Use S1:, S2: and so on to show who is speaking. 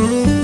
S1: Ooh.